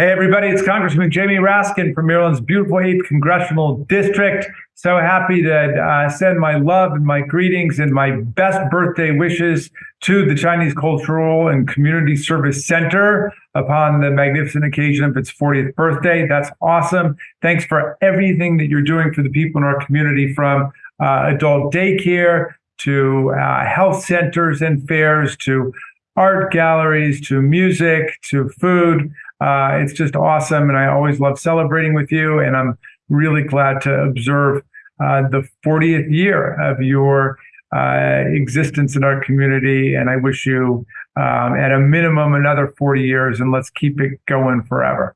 Hey, everybody, it's Congressman Jamie Raskin from Maryland's beautiful 8th Congressional District. So happy to uh, send my love and my greetings and my best birthday wishes to the Chinese Cultural and Community Service Center upon the magnificent occasion of its 40th birthday. That's awesome. Thanks for everything that you're doing for the people in our community from uh, adult daycare to uh, health centers and fairs to art galleries to music to food. Uh, it's just awesome. And I always love celebrating with you. And I'm really glad to observe uh, the 40th year of your uh, existence in our community. And I wish you, um, at a minimum, another 40 years, and let's keep it going forever.